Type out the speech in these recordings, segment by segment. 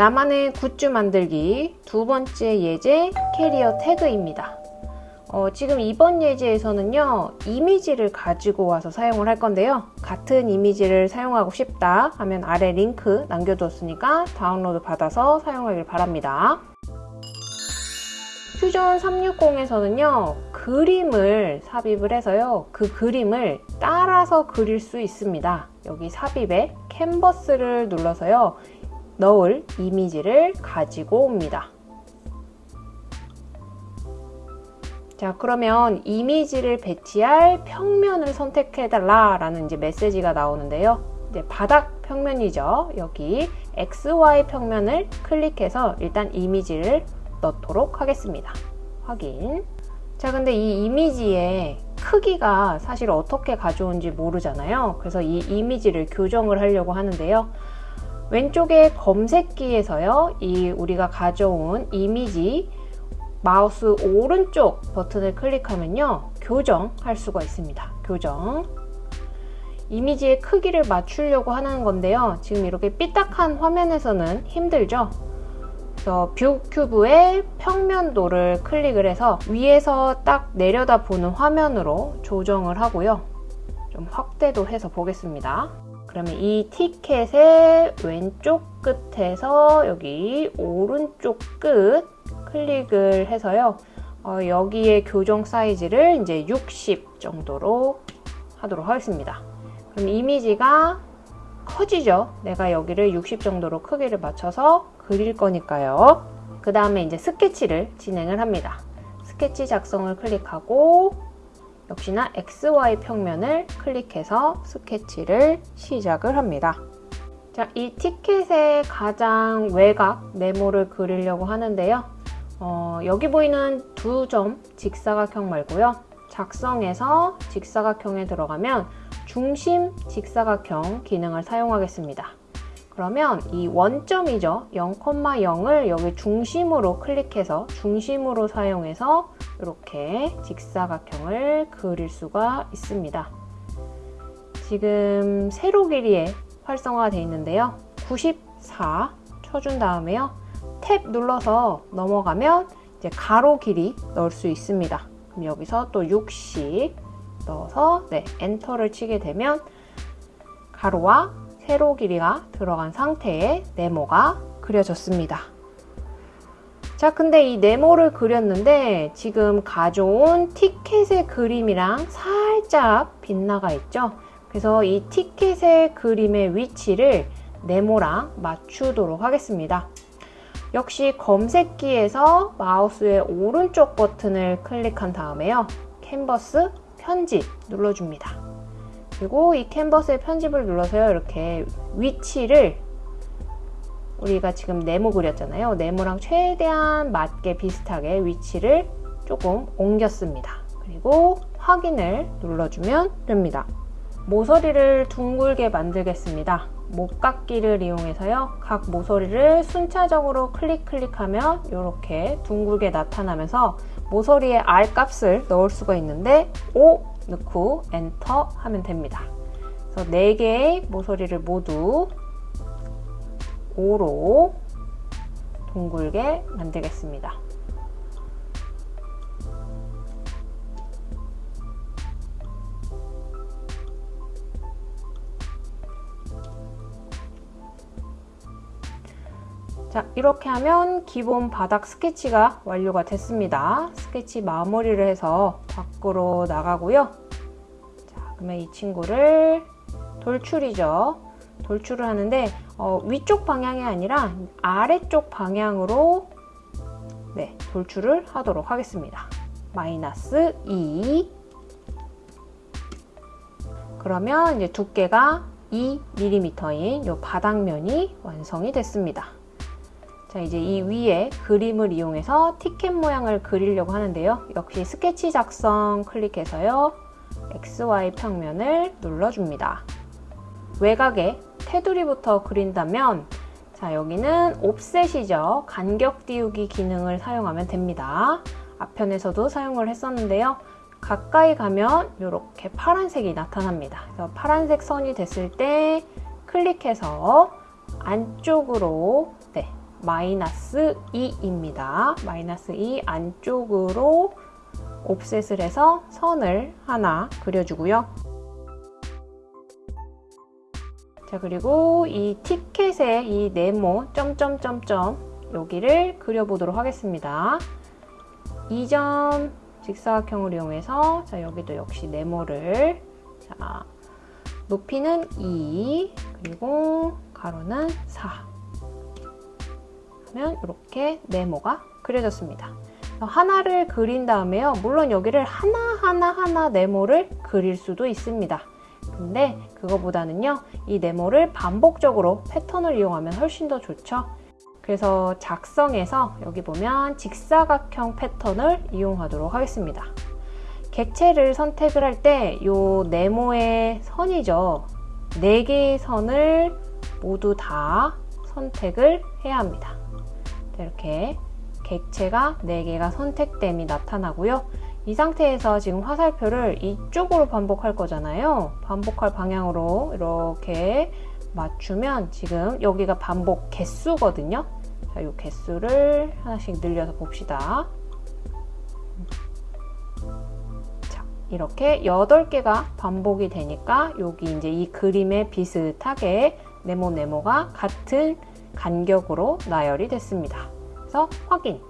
나만의 굿즈 만들기 두 번째 예제 캐리어 태그입니다. 어, 지금 이번 예제에서는요 이미지를 가지고 와서 사용을 할 건데요. 같은 이미지를 사용하고 싶다 하면 아래 링크 남겨두었으니까 다운로드 받아서 사용하길 바랍니다. 퓨전 360에서는요 그림을 삽입을 해서요 그 그림을 따라서 그릴 수 있습니다. 여기 삽입에 캔버스를 눌러서요 넣을 이미지를 가지고 옵니다. 자 그러면 이미지를 배치할 평면을 선택해달라 라는 이제 메시지가 나오는데요. 이제 바닥 평면이죠. 여기 XY 평면을 클릭해서 일단 이미지를 넣도록 하겠습니다. 확인. 자 근데 이 이미지의 크기가 사실 어떻게 가져온지 모르잖아요. 그래서 이 이미지를 교정을 하려고 하는데요 왼쪽에 검색기에서요 이 우리가 가져온 이미지 마우스 오른쪽 버튼을 클릭하면요 교정할 수가 있습니다. 교정. 이미지의 크기를 맞추려고 하는 건데요 지금 이렇게 삐딱한 화면에서는 힘들죠? 그래서 ViewCube의 평면도를 클릭을 해서 위에서 딱 내려다 보는 화면으로 조정을 하고요. 좀 확대도 해서 보겠습니다 그러면 이 티켓의 왼쪽 끝에서 여기 오른쪽 끝 클릭을 해서요. 어, 여기에 교정 사이즈를 이제 60 정도로 하도록 하겠습니다. 그럼 이미지가 커지죠? 내가 여기를 60 정도로 크기를 맞춰서 그릴 거니까요. 그 다음에 이제 스케치를 진행을 합니다. 스케치 작성을 클릭하고 역시나 XY 평면을 클릭해서 스케치를 시작을 합니다. 자, 이 티켓의 가장 외곽 네모를 그리려고 하는데요. 어, 여기 보이는 두 점 직사각형 말고요. 작성에서 직사각형에 들어가면 중심 직사각형 기능을 사용하겠습니다. 그러면 이 원점이죠. 0,0을 여기 중심으로 클릭해서 중심으로 사용해서 이렇게 직사각형을 그릴 수가 있습니다. 지금 세로 길이에 활성화가 되어 있는데요. 94 쳐준 다음에요. 탭 눌러서 넘어가면 이제 가로 길이 넣을 수 있습니다. 그럼 여기서 또 60 넣어서 네, 엔터를 치게 되면 가로와 세로 길이가 들어간 상태의 네모가 그려졌습니다. 자 근데 이 네모를 그렸는데 지금 가져온 티켓의 그림이랑 살짝 빗나가 있죠. 그래서 이 티켓의 그림의 위치를 네모랑 맞추도록 하겠습니다. 역시 검색기에서 마우스의 오른쪽 버튼을 클릭한 다음에요. 캔버스 편집 눌러줍니다. 그리고 이 캔버스의 편집을 눌러서요. 이렇게 위치를 우리가 지금 네모 그렸잖아요. 네모랑 최대한 맞게 비슷하게 위치를 조금 옮겼습니다. 그리고 확인을 눌러주면 됩니다. 모서리를 둥글게 만들겠습니다. 목깎기를 이용해서요. 각 모서리를 순차적으로 클릭 클릭하면 이렇게 둥글게 나타나면서 모서리에 R 값을 넣을 수가 있는데 5 넣고 엔터 하면 됩니다. 그래서 4개의 모서리를 모두 5로 둥글게 만들겠습니다. 자 이렇게 하면 기본 바닥 스케치가 완료가 됐습니다. 스케치 마무리를 해서 밖으로 나가고요. 자 그러면 이 친구를 돌출이죠. 돌출을 하는데 어, 위쪽 방향이 아니라 아래쪽 방향으로 네 돌출을 하도록 하겠습니다. 마이너스 2 그러면 이제 두께가 2mm인 이 바닥면이 완성이 됐습니다 자 이제 이 위에 그림을 이용해서 티켓 모양을 그리려고 하는데요. 역시 스케치 작성 클릭해서요. XY 평면을 눌러줍니다. 외곽에 테두리부터 그린다면 자 여기는 옵셋이죠. 간격 띄우기 기능을 사용하면 됩니다. 앞편에서도 사용을 했었는데요. 가까이 가면 이렇게 파란색이 나타납니다. 그래서 파란색 선이 됐을 때 클릭해서 안쪽으로 네, 마이너스 2입니다. 마이너스 2 안쪽으로 옵셋을 해서 선을 하나 그려주고요. 자 그리고 이 티켓의 이 네모 점점점점 여기를 그려보도록 하겠습니다. 2점 직사각형을 이용해서 자 여기도 역시 네모를 자 높이는 2 그리고 가로는 4 하면 이렇게 네모가 그려졌습니다. 하나를 그린 다음에요. 물론 여기를 하나하나 하나 네모를 그릴 수도 있습니다. 근데 그거보다는요. 이 네모를 반복적으로 패턴을 이용하면 훨씬 더 좋죠. 그래서 작성해서 여기 보면 직사각형 패턴을 이용하도록 하겠습니다. 객체를 선택을 할 때 이 네모의 선이죠. 4개의 선을 모두 다 선택을 해야 합니다. 이렇게 객체가 4개가 선택됨이 나타나고요. 이 상태에서 지금 화살표를 이쪽으로 반복할 거잖아요. 반복할 방향으로 이렇게 맞추면 지금 여기가 반복 개수거든요. 자, 이 개수를 하나씩 늘려서 봅시다. 자, 이렇게 8개가 반복이 되니까 여기 이제 이 그림에 비슷하게 네모 네모가 같은 간격으로 나열이 됐습니다. 그래서 확인.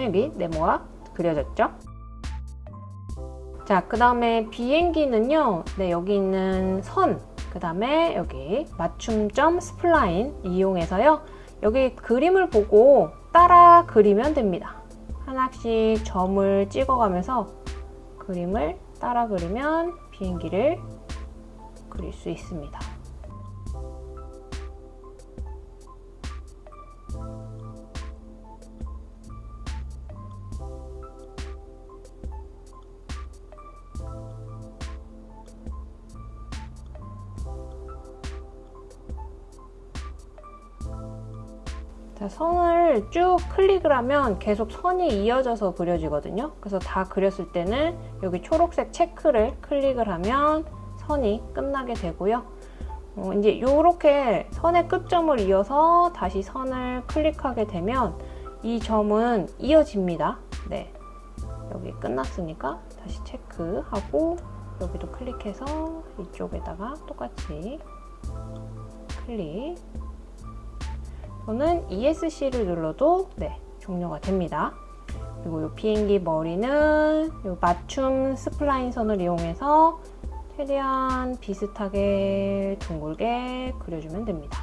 여기 네모가 그려졌죠? 자, 그 다음에 비행기는요. 네, 여기 있는 선, 그 다음에 여기 맞춤점 spline 이용해서요. 여기 그림을 보고 따라 그리면 됩니다. 하나씩 점을 찍어가면서 그림을 따라 그리면 비행기를 그릴 수 있습니다. 자, 선을 쭉 클릭을 하면 계속 선이 이어져서 그려지거든요. 그래서 다 그렸을 때는 여기 초록색 체크를 클릭을 하면 선이 끝나게 되고요. 어, 이제 이렇게 선의 끝점을 이어서 다시 선을 클릭하게 되면 이 점은 이어집니다. 네, 여기 끝났으니까 다시 체크하고 여기도 클릭해서 이쪽에다가 똑같이 클릭 저는 ESC를 눌러도 네, 종료가 됩니다. 그리고 이 비행기 머리는 이 맞춤 spline 선을 이용해서 최대한 비슷하게 둥글게 그려주면 됩니다.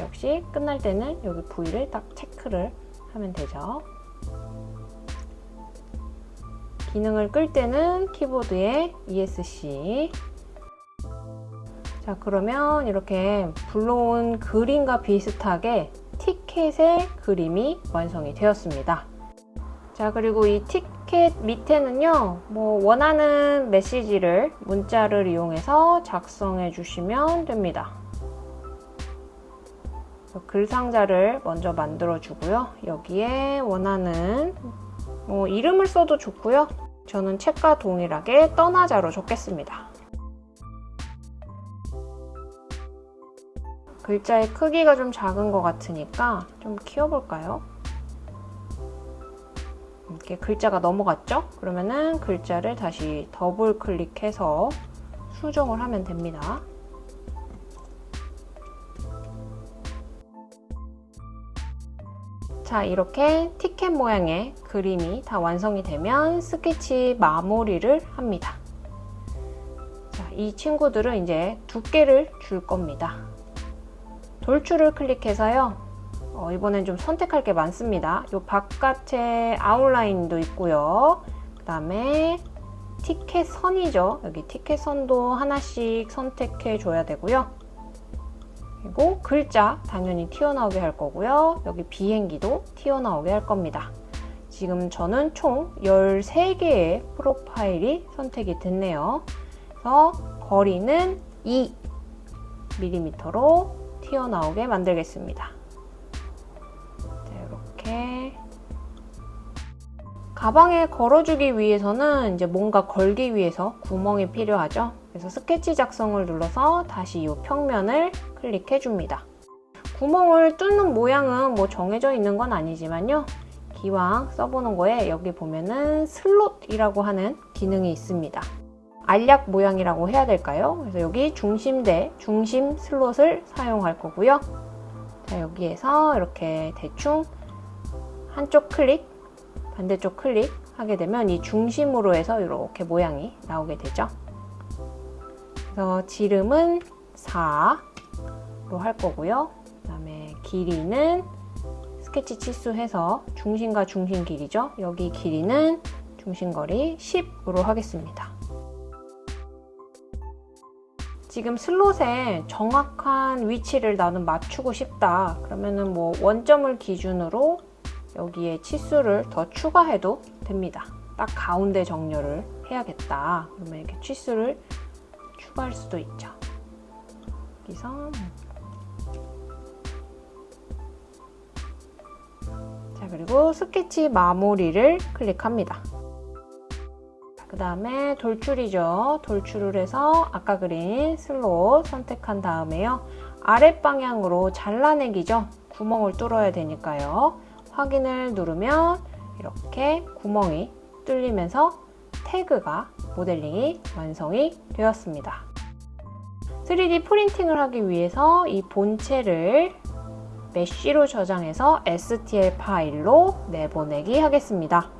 역시 끝날 때는 여기 부위를 딱 체크를 하면 되죠. 기능을 끌 때는 키보드에 ESC 자 그러면 이렇게 불러온 그림과 비슷하게 티켓의 그림이 완성이 되었습니다. 자 그리고 이 티켓 밑에는요 뭐 원하는 메시지를 문자를 이용해서 작성해 주시면 됩니다. 글 상자를 먼저 만들어 주고요. 여기에 원하는 뭐 이름을 써도 좋고요 저는 책과 동일하게 떠나자로 적겠습니다. 글자의 크기가 좀 작은 것 같으니까 좀 키워볼까요? 이렇게 글자가 넘어갔죠? 그러면은 글자를 다시 더블 클릭해서 수정을 하면 됩니다. 자 이렇게 티켓 모양의 그림이 다 완성이 되면 스케치 마무리를 합니다. 자, 이 친구들은 이제 두께를 줄 겁니다. 돌출을 클릭해서요. 어, 이번엔 좀 선택할 게 많습니다. 이 바깥에 아웃라인도 있고요. 그 다음에 티켓 선이죠. 여기 티켓 선도 하나씩 선택해 줘야 되고요. 그리고 글자 당연히 튀어나오게 할 거고요. 여기 비행기도 튀어나오게 할 겁니다. 지금 저는 총 13개의 프로파일이 선택이 됐네요. 그래서 거리는 2mm로 튀어나오게 만들겠습니다. 자, 이렇게 가방에 걸어주기 위해서는 이제 뭔가 걸기 위해서 구멍이 필요하죠. 그래서 스케치 작성을 눌러서 다시 이 평면을 클릭해 줍니다. 구멍을 뚫는 모양은 뭐 정해져 있는 건 아니지만요. 기왕 써보는 거에 여기 보면은 slot이라고 하는 기능이 있습니다. 알약 모양이라고 해야 될까요? 그래서 여기 중심대, 중심 slot을 사용할 거고요. 자, 여기에서 이렇게 대충 한쪽 클릭, 반대쪽 클릭 하게 되면 이 중심으로 해서 이렇게 모양이 나오게 되죠. 그래서 지름은 4로 할 거고요. 그 다음에 길이는 스케치 치수 해서 중심과 중심 길이죠. 여기 길이는 중심거리 10으로 하겠습니다. 지금 슬롯에 정확한 위치를 나는 맞추고 싶다. 그러면은 뭐 원점을 기준으로 여기에 치수를 더 추가해도 됩니다. 딱 가운데 정렬을 해야겠다. 그러면 이렇게 치수를 추가할 수도 있죠. 여기서 자 그리고 스케치 마무리를 클릭합니다. 그 다음에 돌출이죠. 돌출을 해서 아까 그린 슬롯 선택한 다음에요. 아랫방향으로 잘라내기죠. 구멍을 뚫어야 되니까요. 확인을 누르면 이렇게 구멍이 뚫리면서 태그가 모델링이 완성이 되었습니다. 3D 프린팅을 하기 위해서 이 본체를 메쉬로 저장해서 STL 파일로 내보내기 하겠습니다.